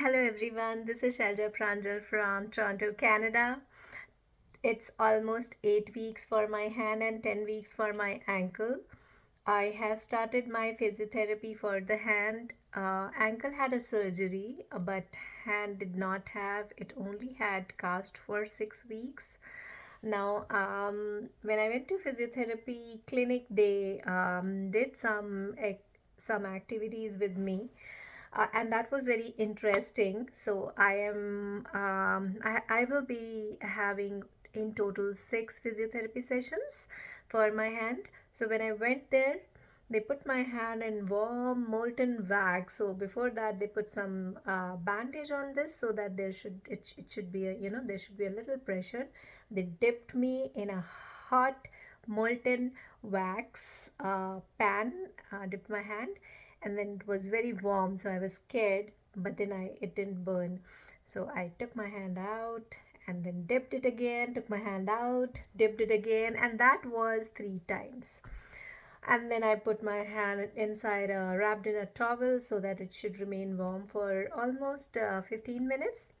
Hello everyone, this is Shailja Pranjal from Toronto, Canada. It's almost 8 weeks for my hand and 10 weeks for my ankle. I have started my physiotherapy for the hand. Uh, ankle had a surgery, but hand did not have. It only had cast for 6 weeks. Now, um, when I went to physiotherapy clinic, they um, did some some activities with me uh, and that was very interesting. So i am um, I, I will be having in total six physiotherapy sessions for my hand. So when i went there they put my hand in warm molten wax. So before that they put some uh, bandage on this so that there should it, it should be a you know there should be a little pressure. They dipped me in a hot molten wax uh, pan uh, dipped my hand and then it was very warm so I was scared but then I it didn't burn. So I took my hand out and then dipped it again took my hand out dipped it again and that was three times. And then I put my hand inside a wrapped in a towel so that it should remain warm for almost uh, 15 minutes.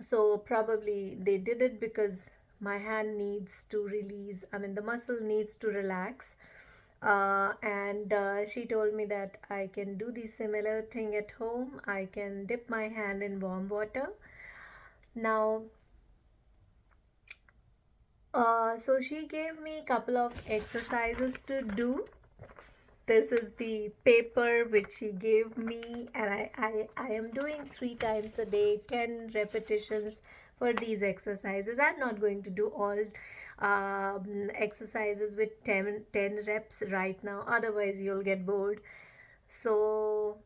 So probably they did it because my hand needs to release I mean the muscle needs to relax uh, and uh, she told me that I can do the similar thing at home. I can dip my hand in warm water. Now, uh, so she gave me a couple of exercises to do. This is the paper which she gave me and I, I, I am doing three times a day, 10 repetitions for these exercises. I'm not going to do all um, exercises with 10, 10 reps right now otherwise you'll get bored. So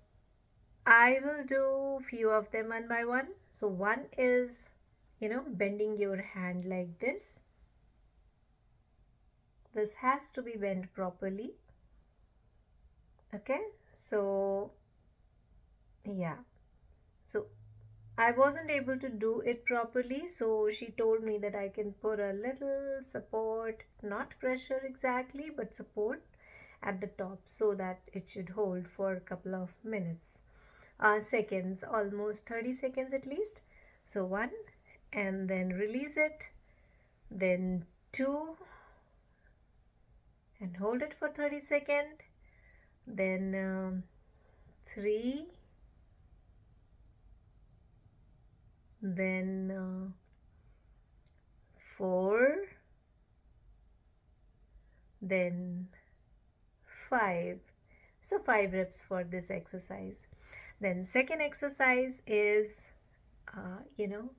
I will do few of them one by one. So one is you know bending your hand like this. This has to be bent properly okay? So yeah. So I wasn't able to do it properly so she told me that I can put a little support not pressure exactly but support at the top so that it should hold for a couple of minutes. Uh, seconds almost 30 seconds at least. So one and then release it. Then two and hold it for 30 seconds then um, three. Then uh, 4 then 5 so 5 reps for this exercise. Then second exercise is uh, you know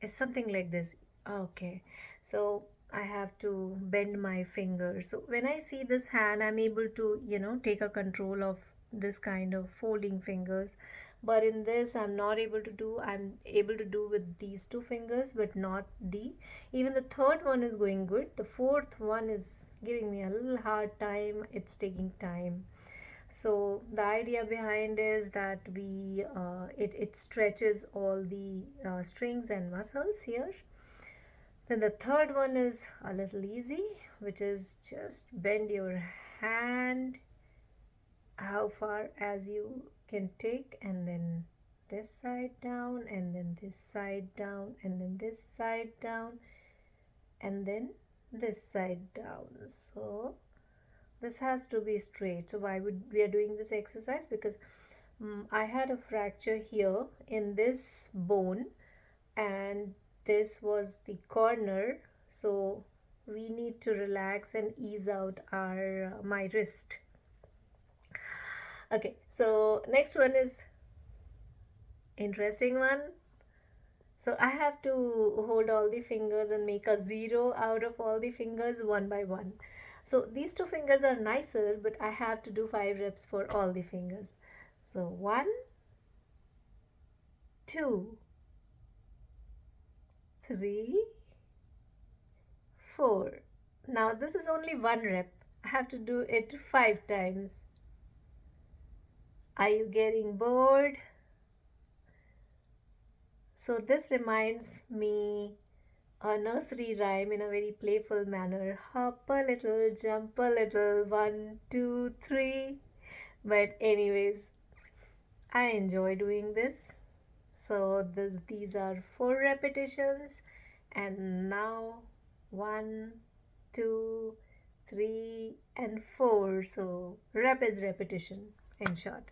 is something like this. Okay. So I have to bend my fingers. So when I see this hand I'm able to you know take a control of this kind of folding fingers. But in this I'm not able to do I'm able to do with these two fingers but not the even the third one is going good. The fourth one is giving me a little hard time. It's taking time. So the idea behind is that we uh, it, it stretches all the uh, strings and muscles here then the third one is a little easy which is just bend your hand how far as you can take and then this side down and then this side down and then this side down and then this side down. So this has to be straight. So why would we are doing this exercise? Because um, I had a fracture here in this bone and this was the corner so we need to relax and ease out our uh, my wrist. Okay so next one is interesting one. So I have to hold all the fingers and make a zero out of all the fingers one by one. So these two fingers are nicer but I have to do five reps for all the fingers. So one two three four now this is only one rep I have to do it five times are you getting bored? So this reminds me a nursery rhyme in a very playful manner. Hop a little, jump a little, one, two, three. But anyways, I enjoy doing this. So the, these are four repetitions, and now one, two, three, and four. So rep is repetition in short.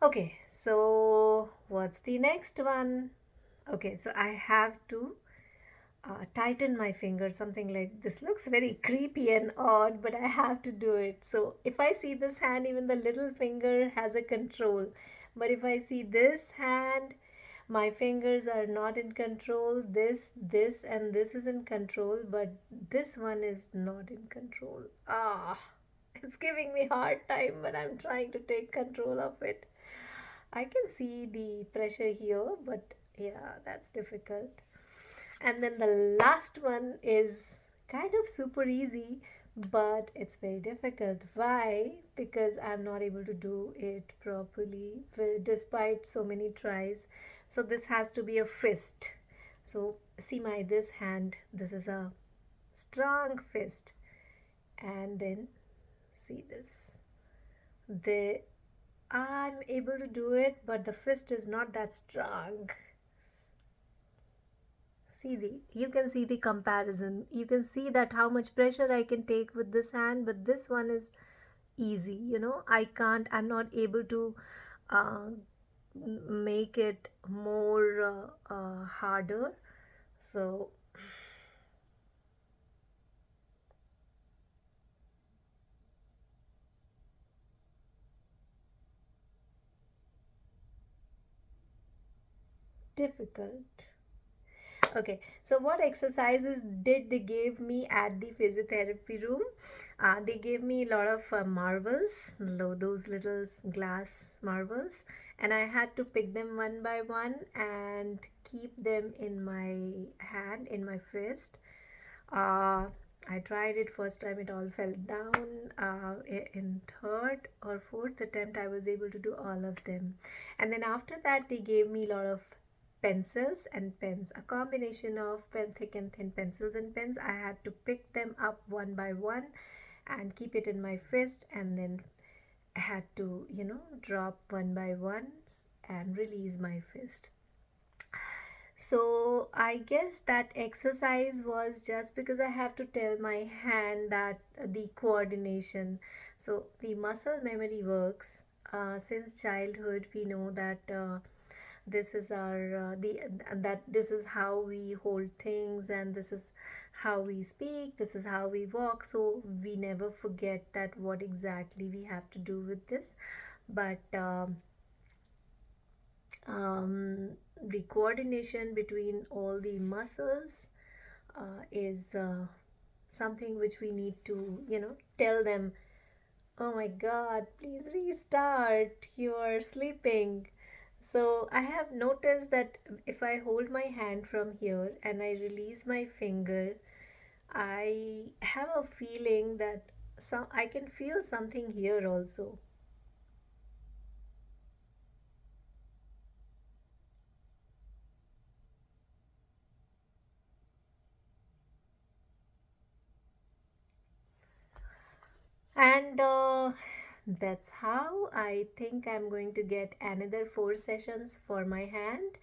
Okay, so what's the next one? Okay, so I have to uh, tighten my finger, something like this. Looks very creepy and odd, but I have to do it. So if I see this hand, even the little finger has a control. But if I see this hand, my fingers are not in control. This, this, and this is in control, but this one is not in control. Ah, it's giving me hard time, but I'm trying to take control of it. I can see the pressure here, but yeah, that's difficult. And then the last one is kind of super easy, but it's very difficult. Why? Because I'm not able to do it properly despite so many tries. So this has to be a fist. So see my this hand, this is a strong fist. And then see this. The I'm able to do it, but the fist is not that strong. See the, you can see the comparison. You can see that how much pressure I can take with this hand, but this one is easy, you know. I can't, I'm not able to uh, make it more uh, uh, harder. So difficult. Okay, so what exercises did they give me at the physiotherapy room? Uh, they gave me a lot of uh, marbles, those little glass marbles, and I had to pick them one by one and keep them in my hand, in my fist. Uh, I tried it first time, it all fell down. Uh, in third or fourth attempt, I was able to do all of them. And then after that, they gave me a lot of pencils and pens a combination of pen thick and thin pencils and pens. I had to pick them up one by one and keep it in my fist and then I had to you know drop one by one and release my fist. So i guess that exercise was just because i have to tell my hand that the coordination. So the muscle memory works. Uh, since childhood we know that uh, this is our uh, the that this is how we hold things and this is how we speak this is how we walk. So we never forget that what exactly we have to do with this. But um, um, the coordination between all the muscles uh, is uh, something which we need to you know tell them oh my god please restart. You are sleeping so I have noticed that if I hold my hand from here and I release my finger, I have a feeling that some I can feel something here also. And uh, that's how I think I'm going to get another four sessions for my hand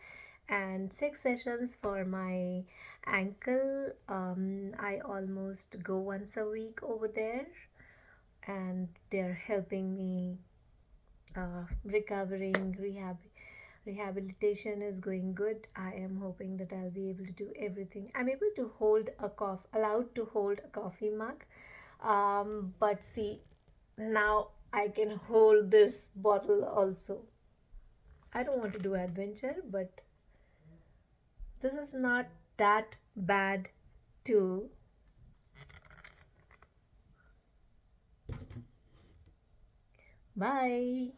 and six sessions for my ankle. Um, I almost go once a week over there and they're helping me uh, recovering rehab rehabilitation is going good. I am hoping that I'll be able to do everything. I'm able to hold a cough allowed to hold a coffee mug. Um, but see now I can hold this bottle also. I don't want to do adventure, but this is not that bad too. Bye.